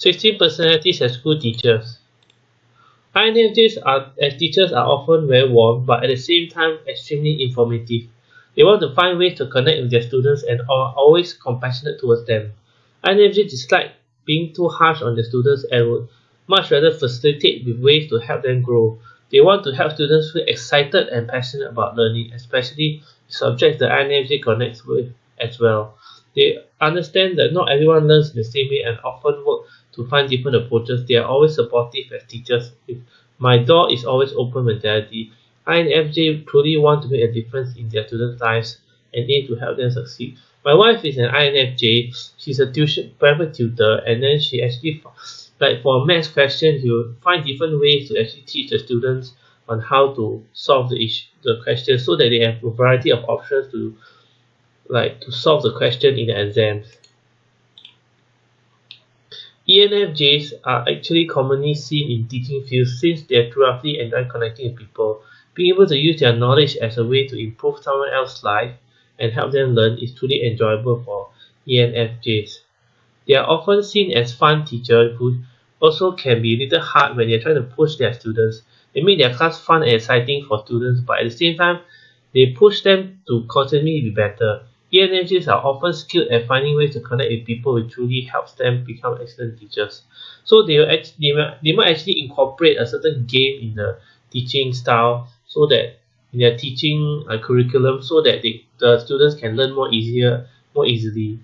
16 personalities as school teachers. INFJs are, as teachers are often very warm but at the same time extremely informative. They want to find ways to connect with their students and are always compassionate towards them. INFJs dislike being too harsh on their students and would much rather facilitate with ways to help them grow. They want to help students feel excited and passionate about learning, especially subjects that INFJ connects with as well. They understand that not everyone learns the same way and often work to find different approaches. They are always supportive as teachers. My door is always open mentality. INFJ truly want to make a difference in their students' lives and aim to help them succeed. My wife is an INFJ. She's a tuition private tutor and then she actually like for math questions you find different ways to actually teach the students on how to solve the issue the question so that they have a variety of options to like to solve the question in the exams. ENFJs are actually commonly seen in teaching fields since they are roughly enjoy connecting with people. Being able to use their knowledge as a way to improve someone else's life and help them learn is truly enjoyable for ENFJs. They are often seen as fun teachers who also can be a little hard when they're trying to push their students. They make their class fun and exciting for students, but at the same time, they push them to constantly be better. ENFJs are often skilled at finding ways to connect with people which truly helps them become excellent teachers. So they, will actually, they, might, they might actually incorporate a certain game in the teaching style so that in their teaching uh, curriculum so that they, the students can learn more easier more easily.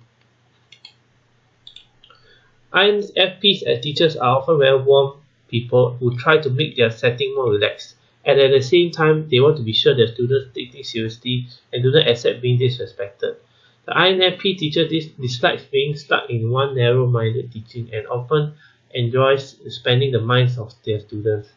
INFPs as teachers are often very warm people who try to make their setting more relaxed and at the same time they want to be sure their students take things seriously and do not accept being disrespected. The INFP teacher dis dislikes being stuck in one narrow-minded teaching and often enjoys spending the minds of their students.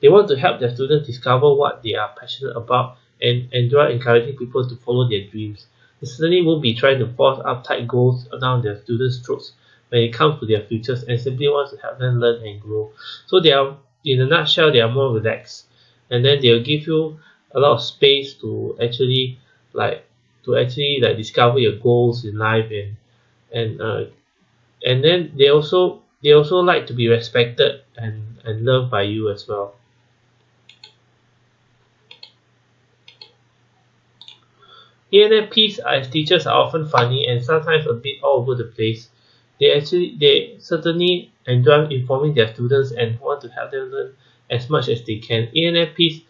They want to help their students discover what they are passionate about and enjoy encouraging people to follow their dreams. They certainly won't be trying to force uptight goals down their students' throats when it comes to their futures and simply wants to help them learn and grow. So they are, in a nutshell, they are more relaxed and then they'll give you a lot of space to actually like to actually like discover your goals in life and and uh, and then they also they also like to be respected and and loved by you as well ENFPs as teachers are often funny and sometimes a bit all over the place. They actually they certainly enjoy informing their students and want to help them learn as much as they can. ENFPs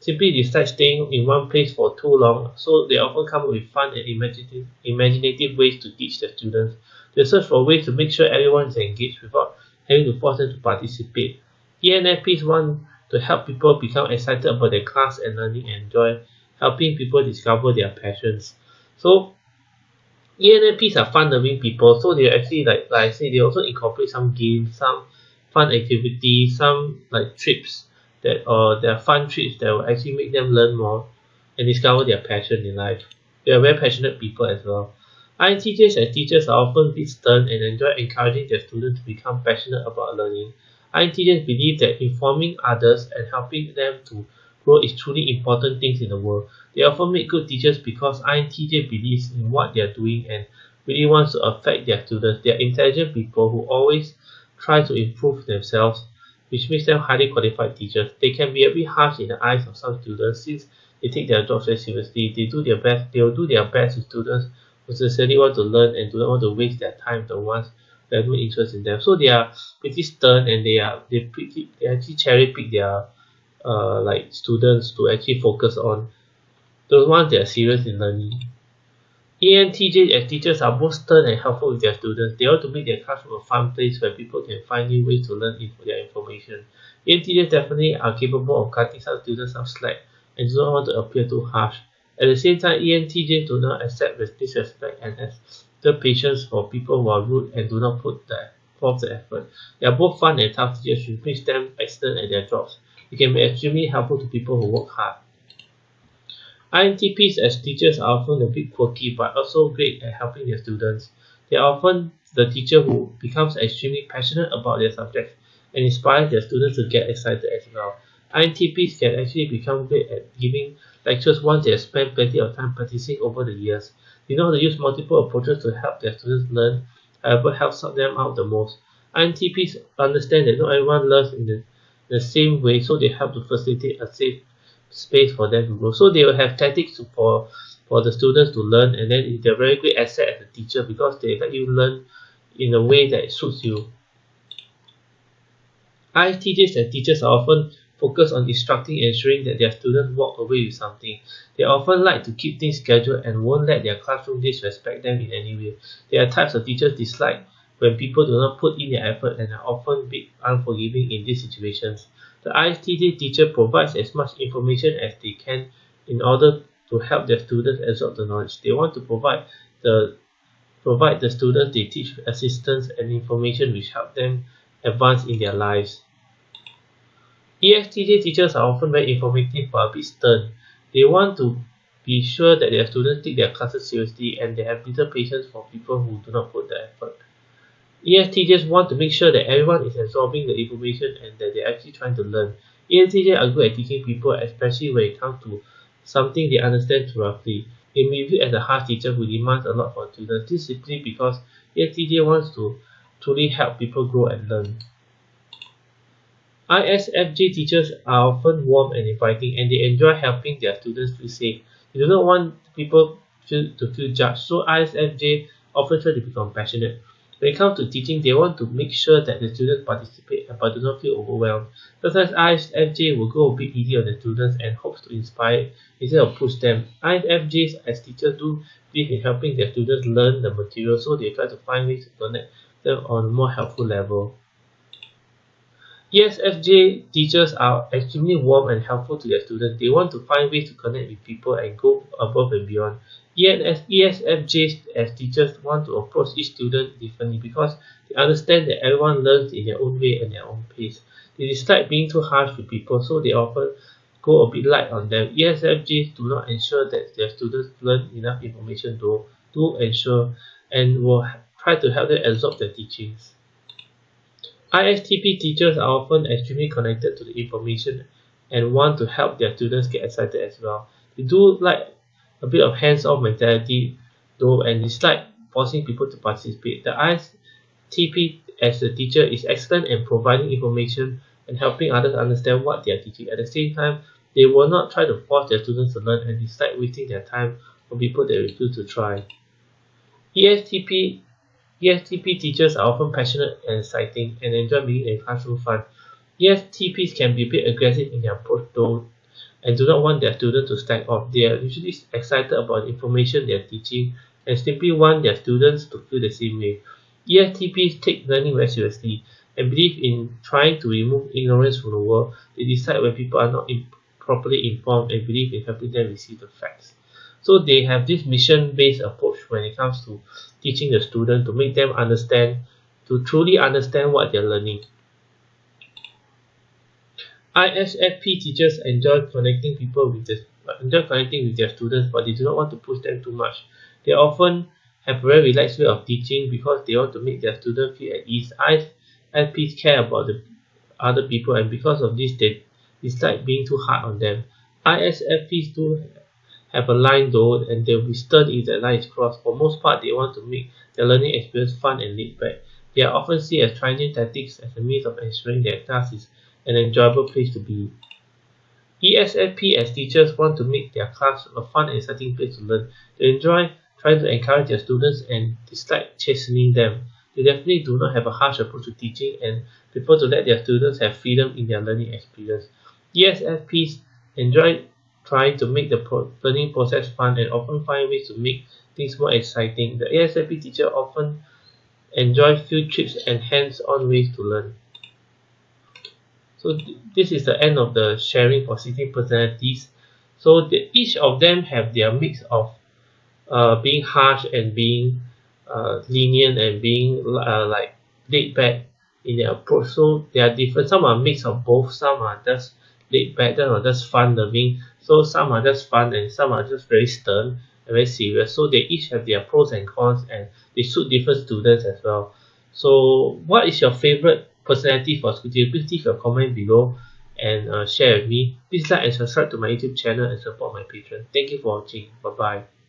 simply decide staying in one place for too long, so they often come up with fun and imaginative, imaginative ways to teach their students. They search for ways to make sure everyone is engaged without having to force them to participate. ENFPs want to help people become excited about their class and learning and enjoy helping people discover their passions. So ENFPs are fun-loving people, so they actually like like I said, they also incorporate some games, some fun activities, some like trips that or there are fun trips that will actually make them learn more and discover their passion in life. They are very passionate people as well. INTJs as teachers are often stern and enjoy encouraging their students to become passionate about learning. INTJs believe that informing others and helping them to grow is truly important things in the world. They often make good teachers because INTJ believes in what they are doing and really wants to affect their students. They are intelligent people who always try to improve themselves, which makes them highly qualified teachers. They can be a bit harsh in the eyes of some students since they take their jobs very seriously. They do their best. They will do their best with students who sincerely want to learn and do not want to waste their time the ones that have no interest in them. So they are pretty stern and they are they pretty they actually cherry pick their uh like students to actually focus on those ones that are serious in learning. ENTJ as teachers are both stern and helpful with their students. They want to make their classroom a fun place where people can find new ways to learn their information. ENTJs definitely are capable of cutting some students some slack and do not want to appear too harsh. At the same time, ENTJs do not accept with disrespect and the patience for people who are rude and do not put the forth the effort. They are both fun and tough teachers which makes them excellent at their jobs. They can be extremely helpful to people who work hard. INTPs as teachers are often a bit quirky but also great at helping their students. They are often the teacher who becomes extremely passionate about their subject and inspires their students to get excited as well. INTPs can actually become great at giving lectures once they have spent plenty of time practicing over the years. They know how to use multiple approaches to help their students learn, however helps them out the most. INTPs understand that not everyone learns in the, the same way, so they help to facilitate a safe space for them to grow. So they will have tactics for for the students to learn, and then they're very great asset as a teacher because they let you learn in a way that suits you. ISTJs and teachers are often focused on instructing and ensuring that their students walk away with something. They often like to keep things scheduled and won't let their classroom disrespect them in any way. There are types of teachers dislike when people do not put in their effort and are often bit unforgiving in these situations. The ISTJ teacher provides as much information as they can in order to help their students absorb the knowledge. They want to provide the provide the students they teach assistance and information which help them advance in their lives. ESTJ teachers are often very informative but a bit stern. They want to be sure that their students take their classes seriously and they have little patience for people who do not put the effort. ESTJs want to make sure that everyone is absorbing the information and that they're actually trying to learn. ESTJs are good at teaching people, especially when it comes to something they understand roughly. They may be viewed as a harsh teacher who demands a lot from students. This is simply because ESTJ wants to truly help people grow and learn. ISFJ teachers are often warm and inviting and they enjoy helping their students feel safe. They do not want people to feel judged, so ISFJ often try to be compassionate. When it comes to teaching, they want to make sure that the students participate uh, but do not feel overwhelmed. Sometimes ISFJ will go a bit easy on the students and hopes to inspire instead of push them. ISFJs as teachers do believe in helping their students learn the material so they try to find ways to connect them on a more helpful level. ESFJ teachers are extremely warm and helpful to their students. They want to find ways to connect with people and go above and beyond. ESFJs as teachers want to approach each student differently because they understand that everyone learns in their own way and their own pace. They dislike being too harsh with people, so they often go a bit light on them. ESFJs do not ensure that their students learn enough information to, to ensure and will try to help them absorb their teachings. ISTP teachers are often extremely connected to the information and want to help their students get excited as well. They do like a bit of hands-on mentality though and dislike forcing people to participate. The ISTP as a teacher is excellent in providing information and helping others understand what they are teaching. At the same time, they will not try to force their students to learn and dislike wasting their time on people that refuse to try. ESTP ESTP teachers are often passionate and exciting and enjoy being in classroom fun. ESTPs can be a bit aggressive in their approach though and do not want their students to slack off. They are usually excited about the information they are teaching and simply want their students to feel the same way. ESTPs take learning very seriously and believe in trying to remove ignorance from the world. They decide when people are not in properly informed and believe in helping them receive the facts. So they have this mission-based approach when it comes to teaching the student to make them understand, to truly understand what they're learning. ISFP teachers enjoy connecting people with the, enjoy connecting with their students, but they do not want to push them too much. They often have a very relaxed way of teaching because they want to make their students feel at ease. ISFPs care about the other people, and because of this, they dislike being too hard on them. ISFPs do have a line though and they'll be stern if that line is crossed. For most part, they want to make their learning experience fun and laid back. They are often seen as trying tactics as a means of ensuring their class is an enjoyable place to be. ESFP as teachers want to make their class a fun and exciting place to learn. They enjoy trying to encourage their students and dislike chastening them. They definitely do not have a harsh approach to teaching and prefer to let their students have freedom in their learning experience. ESFPs enjoy trying to make the pro learning process fun and often find ways to make things more exciting. The ESFP teacher often enjoy field trips and hands-on ways to learn. So th this is the end of the sharing for 16 personalities. So the, each of them have their mix of uh, being harsh and being uh, lenient and being uh, like laid back in their approach. So they are different. Some are mix of both. Some are just laid back. Some are just fun loving. So some are just fun and some are just very stern and very serious. So they each have their pros and cons and they suit different students as well. So what is your favorite personality for school teacher? Please leave your comment below and uh, share with me. Please like and subscribe to my YouTube channel and support my Patreon. Thank you for watching. Bye bye.